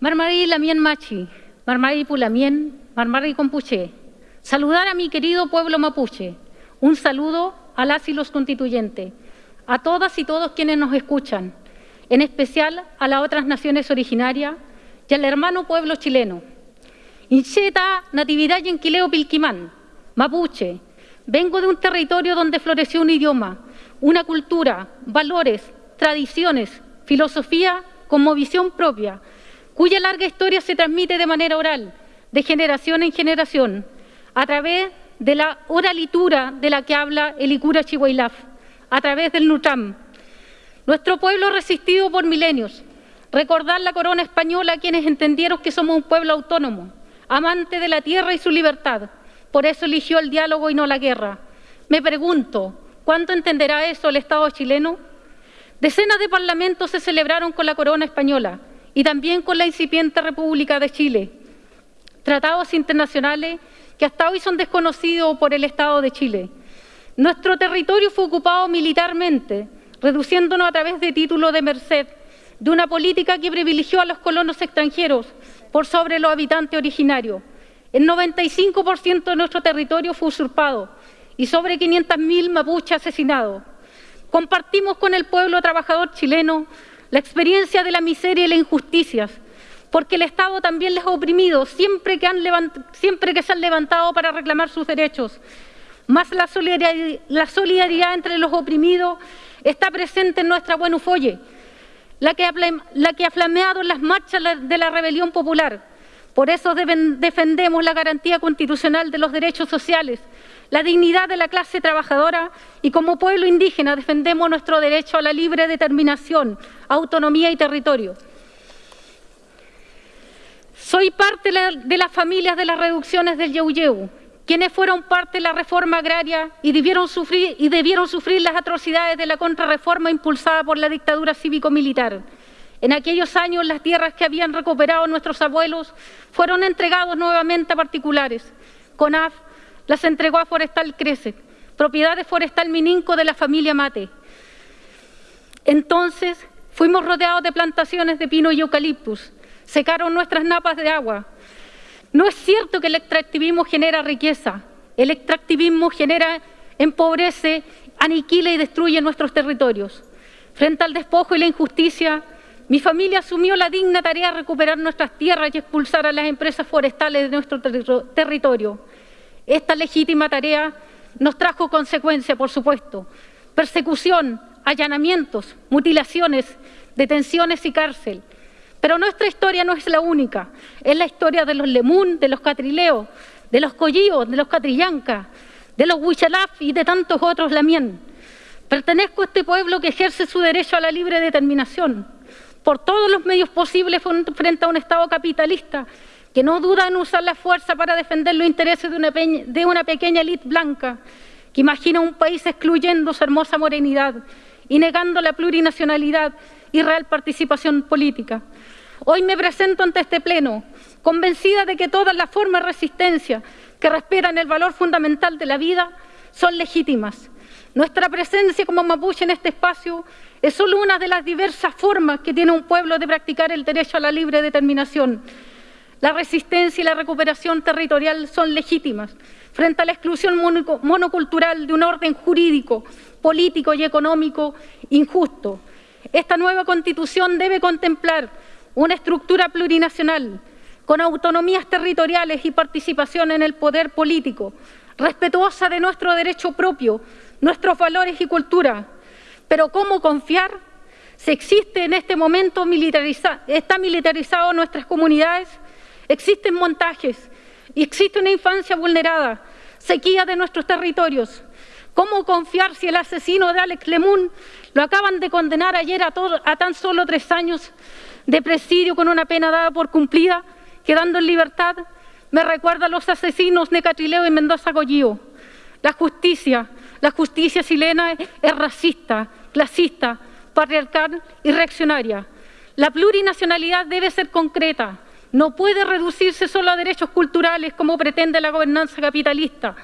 Marmarí Lamien Machi, Marmarí Pulamien, Marmarí Compuché. Saludar a mi querido pueblo mapuche. Un saludo a las y los constituyentes, a todas y todos quienes nos escuchan, en especial a las otras naciones originarias y al hermano pueblo chileno. Incheta, Natividad y Enquileo Pilquimán, Mapuche. Vengo de un territorio donde floreció un idioma, una cultura, valores, tradiciones, filosofía con visión propia, cuya larga historia se transmite de manera oral, de generación en generación, a través de la oralitura de la que habla el Icura Chihuailaf, a través del Nutram. Nuestro pueblo resistido por milenios. Recordar la corona española a quienes entendieron que somos un pueblo autónomo, amante de la tierra y su libertad. Por eso eligió el diálogo y no la guerra. Me pregunto, ¿cuánto entenderá eso el Estado chileno? Decenas de parlamentos se celebraron con la corona española y también con la incipiente República de Chile. Tratados internacionales que hasta hoy son desconocidos por el Estado de Chile. Nuestro territorio fue ocupado militarmente, reduciéndonos a través de títulos de merced, de una política que privilegió a los colonos extranjeros por sobre los habitantes originarios. El 95% de nuestro territorio fue usurpado y sobre 500.000 mapuches asesinados. Compartimos con el pueblo trabajador chileno la experiencia de la miseria y las injusticias, porque el Estado también les ha oprimido siempre que, se han levantado para reclamar sus derechos. Más la solidaridad, entre los oprimidos está presente en nuestra buena ufolle, la que, la que ha flameado en las marchas de la rebelión popular. Por eso defendemos la garantía constitucional de los derechos sociales, la dignidad de la clase trabajadora y como pueblo indígena defendemos nuestro derecho a la libre determinación, autonomía y territorio. Soy parte de las familias de las reducciones del Yeuyeu, quienes fueron parte de la reforma agraria y debieron sufrir, las atrocidades de la contrarreforma impulsada por la dictadura cívico-militar. En aquellos años las tierras que habían recuperado nuestros abuelos fueron entregados nuevamente a particulares. CONAF las entregó a Forestal Crece, propiedad de Forestal Mininco de la familia Mate. Entonces fuimos rodeados de plantaciones de pino y eucaliptus, secaron nuestras napas de agua. No es cierto que el extractivismo genera riqueza, el extractivismo genera, empobrece, aniquila y destruye nuestros territorios. Frente al despojo y la injusticia, mi familia asumió la digna tarea de recuperar nuestras tierras y expulsar a las empresas forestales de nuestro territorio. Esta legítima tarea nos trajo consecuencias, por supuesto, persecución, allanamientos, mutilaciones, detenciones y cárcel. Pero nuestra historia no es la única, es la historia de los Lemún, de los Catrileos, de los Collíos, de los Catrillanca, de los Huichalaf y de tantos otros Lamien. Pertenezco a este pueblo que ejerce su derecho a la libre determinación por todos los medios posibles frente a un Estado capitalista que no duda en usar la fuerza para defender los intereses de una, pequeña élite blanca que imagina un país excluyendo su hermosa morenidad y negando la plurinacionalidad y real participación política. Hoy me presento ante este Pleno, convencida de que todas las formas de resistencia que respetan el valor fundamental de la vida son legítimas. Nuestra presencia como mapuche en este espacio es solo una de las diversas formas que tiene un pueblo de practicar el derecho a la libre determinación, la resistencia y la recuperación territorial son legítimas frente a la exclusión monocultural de un orden jurídico, político y económico injusto. Esta nueva Constitución debe contemplar una estructura plurinacional con autonomías territoriales y participación en el poder político, respetuosa de nuestro derecho propio, nuestros valores y cultura. Pero ¿cómo confiar si existe en este momento militariza está militarizado nuestras comunidades Existen montajes y existe una infancia vulnerada, sequía de nuestros territorios. ¿Cómo confiar si el asesino de Alex Lemun lo acaban de condenar ayer a, a tan solo tres años de presidio con una pena dada por cumplida, quedando en libertad? Me recuerda a los asesinos de Catrileo y Mendoza Goyío. La justicia, la justicia chilena es racista, clasista, patriarcal y reaccionaria. La plurinacionalidad debe ser concreta, no puede reducirse solo a derechos culturales como pretende la gobernanza capitalista.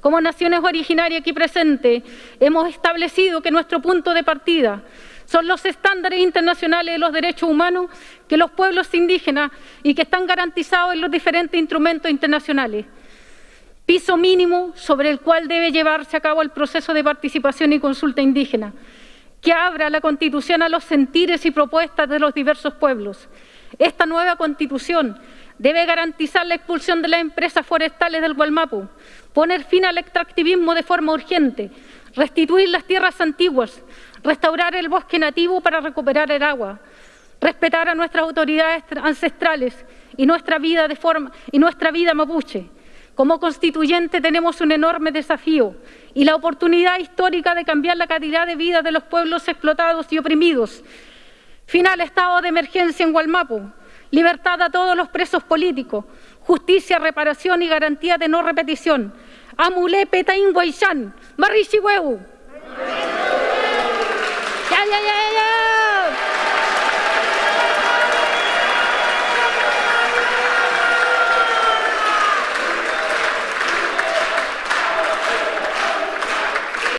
Como naciones originarias aquí presentes, hemos establecido que nuestro punto de partida son los estándares internacionales de los derechos humanos que los pueblos indígenas y que están garantizados en los diferentes instrumentos internacionales. Piso mínimo sobre el cual debe llevarse a cabo el proceso de participación y consulta indígena, que abra la Constitución a los sentires y propuestas de los diversos pueblos. Esta nueva Constitución debe garantizar la expulsión de las empresas forestales del Gualmapu, poner fin al extractivismo de forma urgente, restituir las tierras antiguas, restaurar el bosque nativo para recuperar el agua, respetar a nuestras autoridades ancestrales y nuestra vida, y nuestra vida mapuche. Como constituyente tenemos un enorme desafío y la oportunidad histórica de cambiar la calidad de vida de los pueblos explotados y oprimidos. Final estado de emergencia en Gualmapu, libertad a todos los presos políticos, justicia, reparación y garantía de no repetición. Amule Petain Guayshan, Marishi Ya, ya, ya,